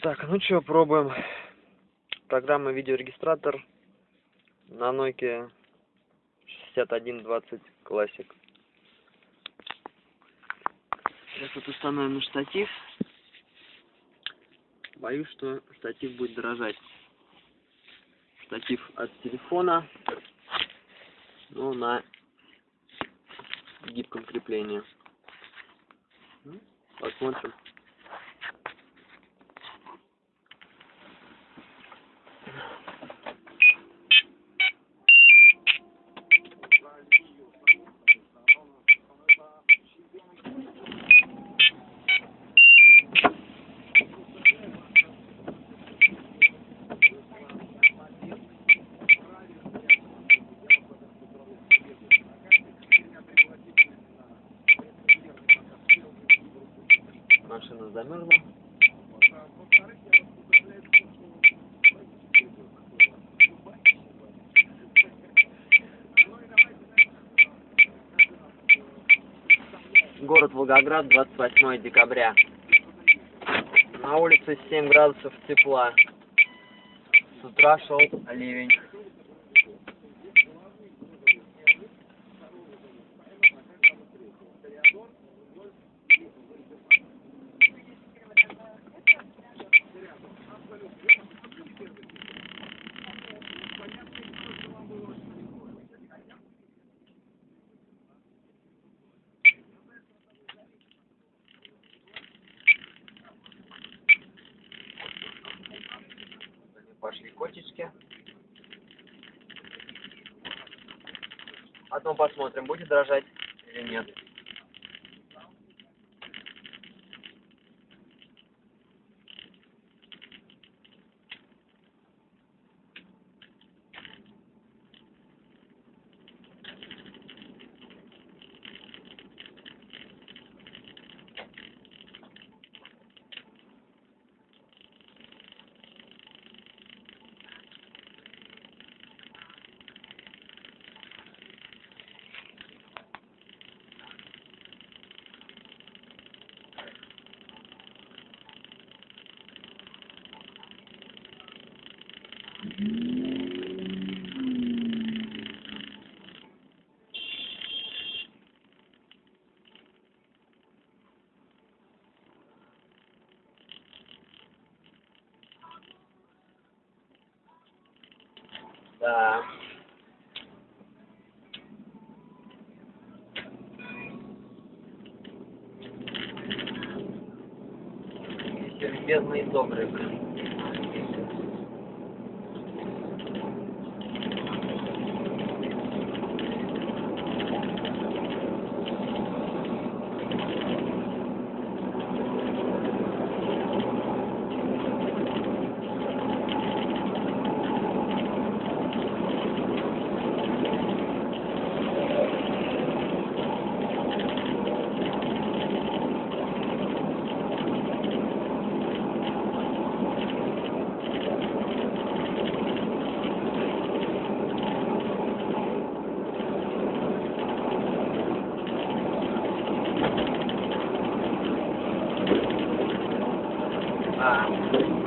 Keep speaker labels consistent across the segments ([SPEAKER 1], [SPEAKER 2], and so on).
[SPEAKER 1] Так, ну что, пробуем. Программа видеорегистратор на Nokia 6120 Classic. Сейчас вот установим на штатив. Боюсь, что штатив будет дрожать. Штатив от телефона, но на гибком креплении. Посмотрим. Машина замерзла. Город Волгоград, 28 декабря. На улице 7 градусов тепла. С утра шел ливень. Пошли котички. Потом посмотрим, будет дрожать или нет. Да. Все любезные и добрые, блин. Um,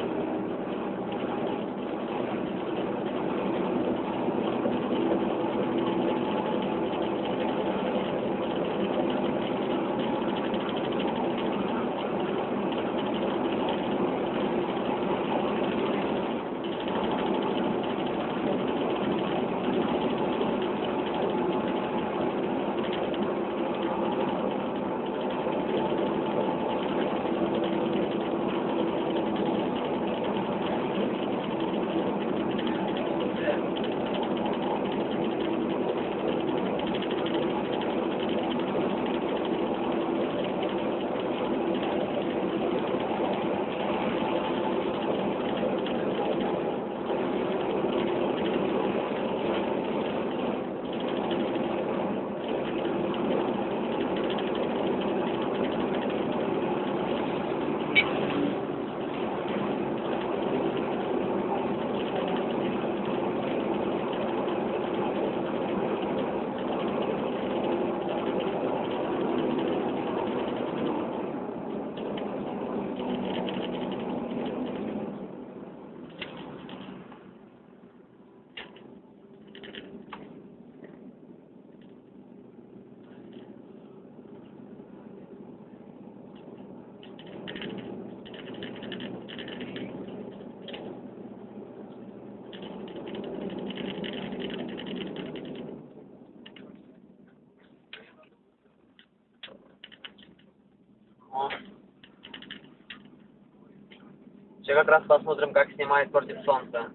[SPEAKER 1] Сейчас как раз посмотрим, как снимает против солнца.